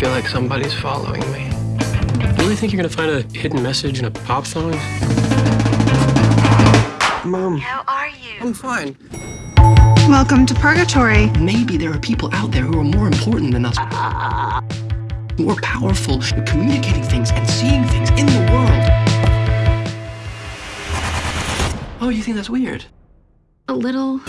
feel like somebody's following me. You really think you're gonna find a hidden message in a pop song? Mom, How are you? I'm fine. Welcome to Purgatory. Maybe there are people out there who are more important than us. More powerful at communicating things and seeing things in the world. Oh, you think that's weird? A little.